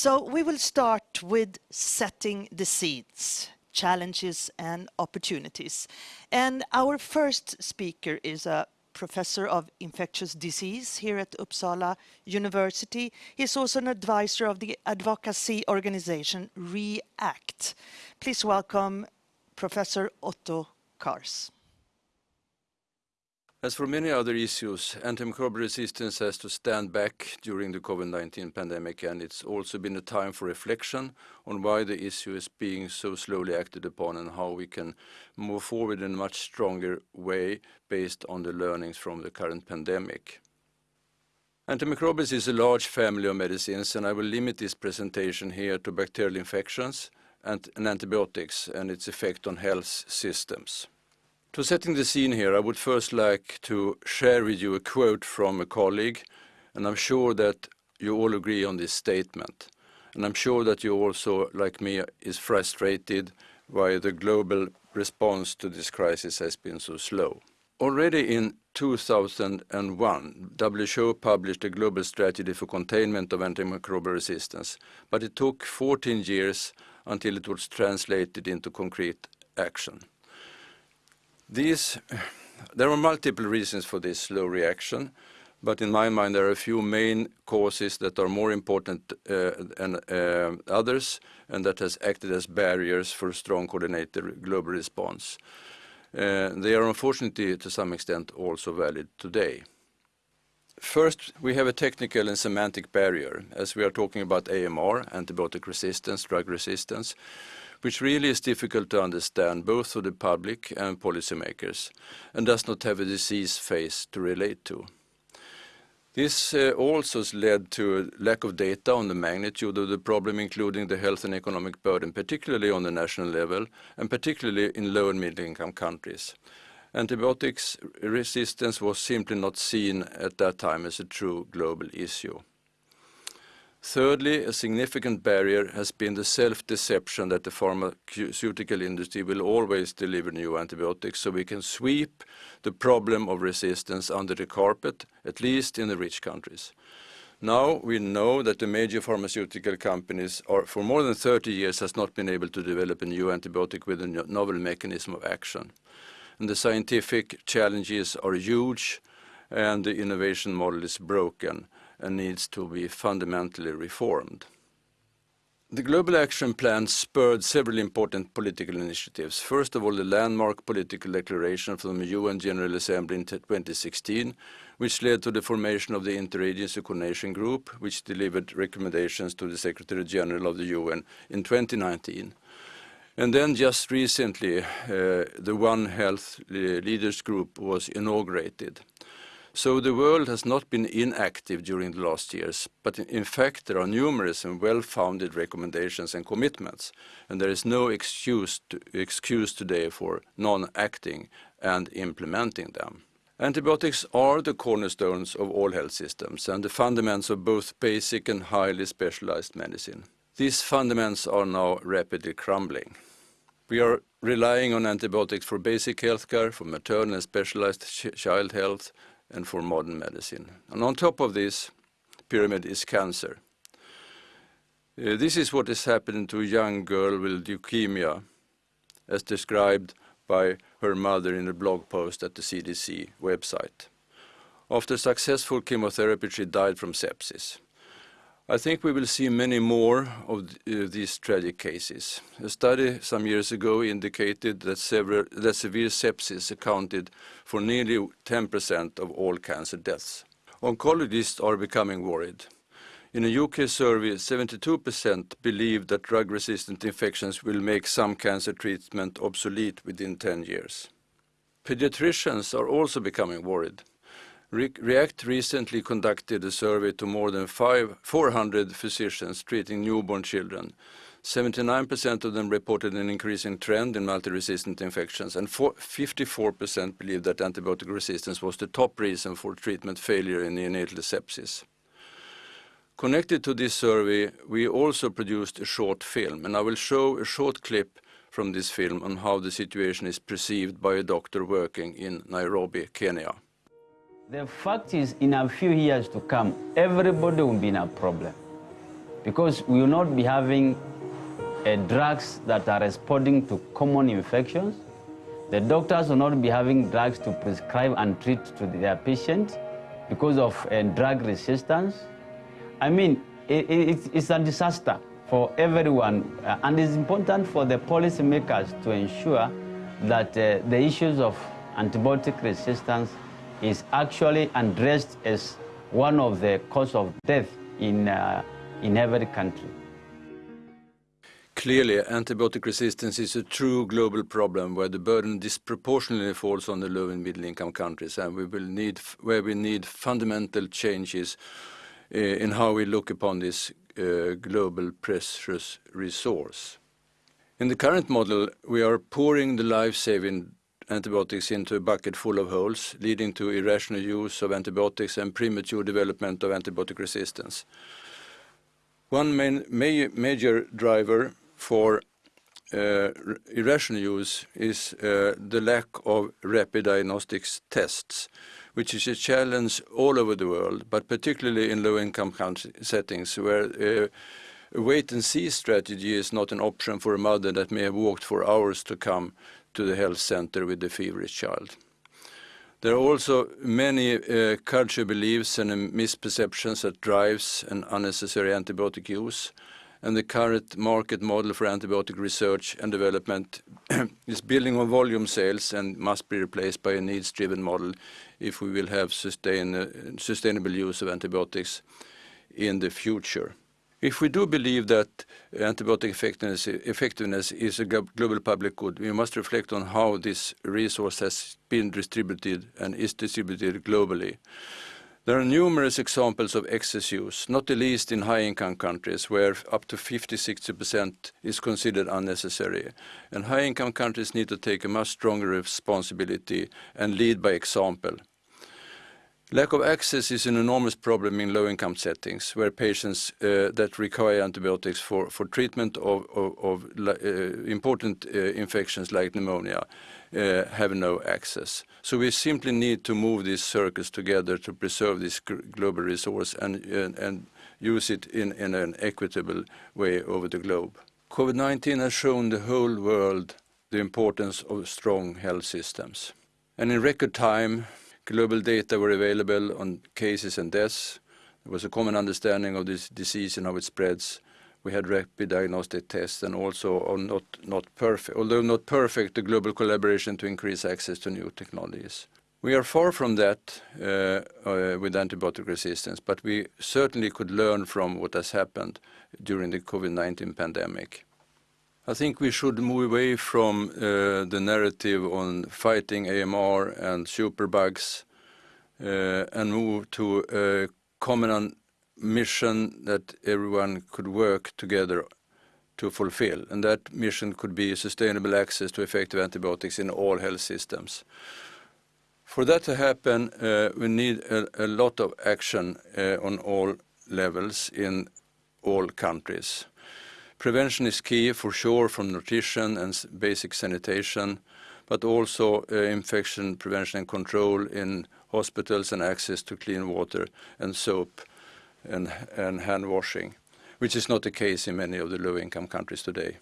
So we will start with setting the seeds, challenges and opportunities. And our first speaker is a professor of infectious disease here at Uppsala University. He's also an advisor of the advocacy organization REACT. Please welcome Professor Otto Cars. As for many other issues, antimicrobial resistance has to stand back during the COVID-19 pandemic, and it's also been a time for reflection on why the issue is being so slowly acted upon and how we can move forward in a much stronger way based on the learnings from the current pandemic. Antimicrobials is a large family of medicines, and I will limit this presentation here to bacterial infections and, and antibiotics and its effect on health systems. To setting the scene here, I would first like to share with you a quote from a colleague, and I'm sure that you all agree on this statement. And I'm sure that you also, like me, is frustrated why the global response to this crisis has been so slow. Already in 2001, WHO published a global strategy for containment of antimicrobial resistance, but it took 14 years until it was translated into concrete action. These, there are multiple reasons for this slow reaction, but in my mind there are a few main causes that are more important uh, than uh, others and that has acted as barriers for a strong coordinated global response. Uh, they are unfortunately to some extent also valid today. First, we have a technical and semantic barrier, as we are talking about AMR, antibiotic resistance, drug resistance, which really is difficult to understand both for the public and policymakers, and does not have a disease phase to relate to. This uh, also led to a lack of data on the magnitude of the problem, including the health and economic burden, particularly on the national level, and particularly in low and middle income countries. Antibiotics resistance was simply not seen at that time as a true global issue. Thirdly, a significant barrier has been the self-deception that the pharmaceutical industry will always deliver new antibiotics, so we can sweep the problem of resistance under the carpet, at least in the rich countries. Now we know that the major pharmaceutical companies are, for more than 30 years has not been able to develop a new antibiotic with a novel mechanism of action. And the scientific challenges are huge and the innovation model is broken and needs to be fundamentally reformed. The Global Action Plan spurred several important political initiatives. First of all, the landmark political declaration from the UN General Assembly in 2016, which led to the formation of the Interagency Coordination Group, which delivered recommendations to the Secretary General of the UN in 2019. And then just recently, uh, the One Health Leaders Group was inaugurated. So the world has not been inactive during the last years, but in fact there are numerous and well-founded recommendations and commitments, and there is no excuse, to, excuse today for non-acting and implementing them. Antibiotics are the cornerstones of all health systems and the fundaments of both basic and highly specialized medicine. These fundaments are now rapidly crumbling. We are relying on antibiotics for basic healthcare, for maternal and specialized ch child health, and for modern medicine. And on top of this pyramid is cancer. Uh, this is what is happening to a young girl with leukemia, as described by her mother in a blog post at the CDC website. After successful chemotherapy, she died from sepsis. I think we will see many more of uh, these tragic cases. A study some years ago indicated that, several, that severe sepsis accounted for nearly 10% of all cancer deaths. Oncologists are becoming worried. In a UK survey, 72% believe that drug-resistant infections will make some cancer treatment obsolete within 10 years. Pediatricians are also becoming worried. REACT recently conducted a survey to more than 400 physicians treating newborn children. 79% of them reported an increasing trend in multi-resistant infections, and 54% believed that antibiotic resistance was the top reason for treatment failure in neonatal sepsis. Connected to this survey, we also produced a short film, and I will show a short clip from this film on how the situation is perceived by a doctor working in Nairobi, Kenya. The fact is, in a few years to come, everybody will be in a problem. because we will not be having uh, drugs that are responding to common infections. The doctors will not be having drugs to prescribe and treat to their patients because of uh, drug resistance. I mean, it, it, it's a disaster for everyone, uh, and it's important for the policymakers to ensure that the issues of antibiotic resistance is actually addressed as one of the cause of death in, uh, in every country. Clearly, antibiotic resistance is a true global problem where the burden disproportionately falls on the low and middle income countries and we will need, where we need fundamental changes uh, in how we look upon this uh, global precious resource. In the current model, we are pouring the life-saving antibiotics into a bucket full of holes, leading to irrational use of antibiotics and premature development of antibiotic resistance. One main, ma major driver for uh, irrational use is uh, the lack of rapid diagnostics tests, which is a challenge all over the world, but particularly in low-income settings where uh, a wait-and-see strategy is not an option for a mother that may have walked for hours to come to the health center with the feverish child. There are also many uh, cultural beliefs and misperceptions that drives an unnecessary antibiotic use. And the current market model for antibiotic research and development is building on volume sales and must be replaced by a needs-driven model if we will have sustain, uh, sustainable use of antibiotics in the future. If we do believe that antibiotic effectiveness, is a global public good, we must reflect on how this resource has been distributed and is distributed globally. There are numerous examples of excess use, not the least in high-income countries where up to 50-60% is considered unnecessary. And high-income countries need to take a much stronger responsibility and lead by example. Lack of access is an enormous problem in low-income settings where patients uh, that require antibiotics for, for treatment of, of, of uh, important uh, infections like pneumonia uh, have no access. So we simply need to move these circles together to preserve this global resource and, and use it in, in an equitable way over the globe. COVID-19 has shown the whole world the importance of strong health systems. And in record time, global data were available on cases and deaths. There was a common understanding of this disease and how it spreads. We had rapid diagnostic tests and also not, not perfect, although not perfect, the global collaboration to increase access to new technologies. We are far from that uh, uh, with antibiotic resistance, but we certainly could learn from what has happened during the COVID-19 pandemic. I think we should move away from uh, the narrative on fighting AMR and superbugs uh, and move to a common mission that everyone could work together to fulfill. And that mission could be sustainable access to effective antibiotics in all health systems. For that to happen, uh, we need a, a, lot of action uh, on all levels in all countries. Prevention is key for sure from nutrition and basic sanitation, but also uh, infection prevention and control in hospitals and access to clean water and soap and, and hand washing, which is not the case in many of the low-income countries today.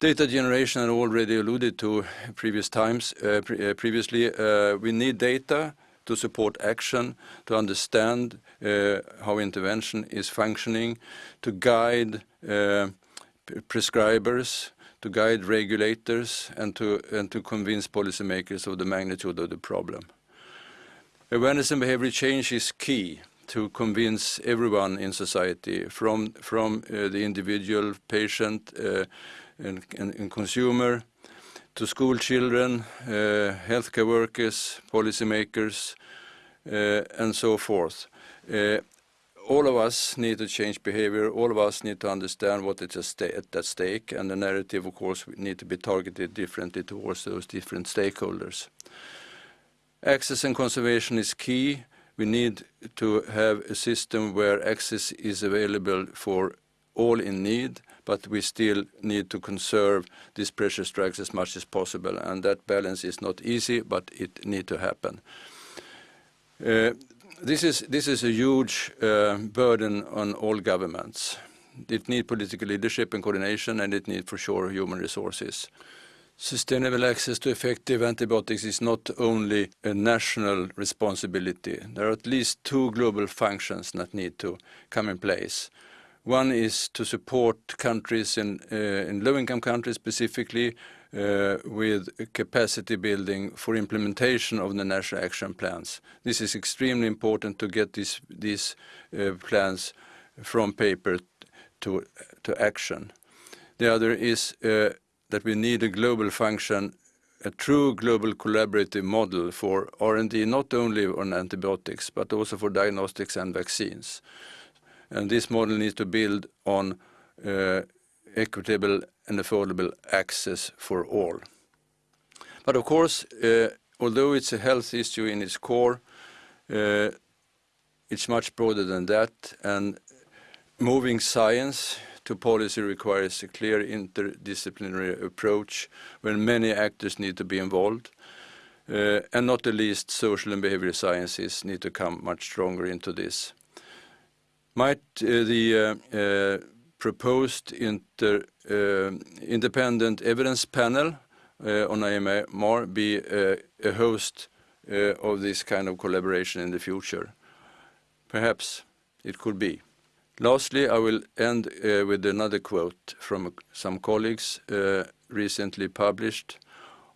Data generation I already alluded to previous times, uh, pre uh, previously. Uh, we need data to support action, to understand uh, how intervention is functioning, to guide uh, prescribers, to guide regulators, and to, and to convince policymakers of the magnitude of the problem. Awareness and behavior change is key to convince everyone in society, from, from uh, the individual patient uh, and, and, and, consumer to school children, uh, healthcare workers, policymakers, uh, and so forth. Uh, all of us need to change behavior. All of us need to understand what is at stake, and the narrative, of course, need to be targeted differently towards those different stakeholders. Access and conservation is key. We need to have a system where access is available for all in need, but we still need to conserve these precious drugs as much as possible, and that balance is not easy, but it needs to happen. Uh, this is this is a huge uh, burden on all governments. It needs political leadership and coordination, and it needs for sure human resources. Sustainable access to effective antibiotics is not only a national responsibility. There are at least two global functions that need to come in place. One is to support countries in, uh, in low-income countries specifically uh, with capacity building for implementation of the national action plans. This is extremely important to get these, these uh, plans from paper to, to action. The other is uh, that we need a global function, a true global collaborative model for R&D, not only on antibiotics, but also for diagnostics and vaccines. And this model needs to build on uh, equitable and affordable access for all. But of course, uh, although it's a health issue in its core, uh, it's much broader than that. And moving science to policy requires a clear interdisciplinary approach where many actors need to be involved. Uh, and not the least, social and behavioral sciences need to come much stronger into this. Might uh, the uh, uh, proposed independent evidence panel on AMR be a host of this kind of collaboration in the future? Perhaps it could be. Lastly, I will end with another quote from some colleagues recently published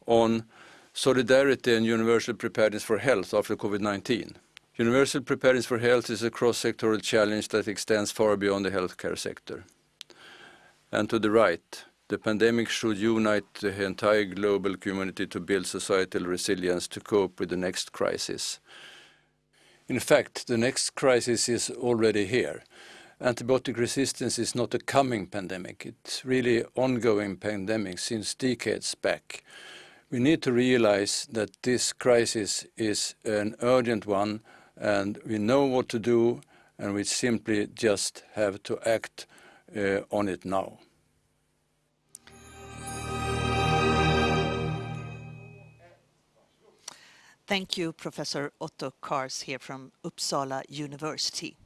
on solidarity and universal preparedness for health after COVID-19. Universal preparedness for health is a cross-sectoral challenge that extends far beyond the healthcare sector. And to the right, the pandemic should unite the entire global community to build societal resilience to cope with the next crisis. In fact, the next crisis is already here. Antibiotic resistance is not a coming pandemic, it's really ongoing pandemic since decades back. We need to realize that this crisis is an urgent one and we know what to do and we simply just have to act uh, on it now. Thank you, Professor Otto Cars here from Uppsala University.